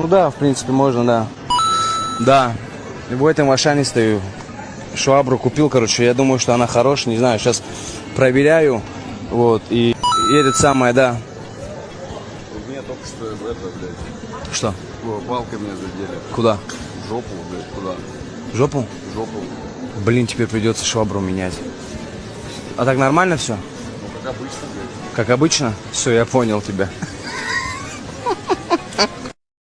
Ну да, в принципе, можно, да. Да, в этом Ашане стою. Швабру купил, короче, я думаю, что она хорошая, не знаю, сейчас проверяю, вот, и, и этот самое, да. Мне только что это, блядь, Что? Палка меня задели. Куда? В жопу, блядь, куда? В жопу? В жопу. Блин, теперь придется швабру менять. А так нормально все? Ну, как обычно, блядь. Как обычно? Все, я понял тебя.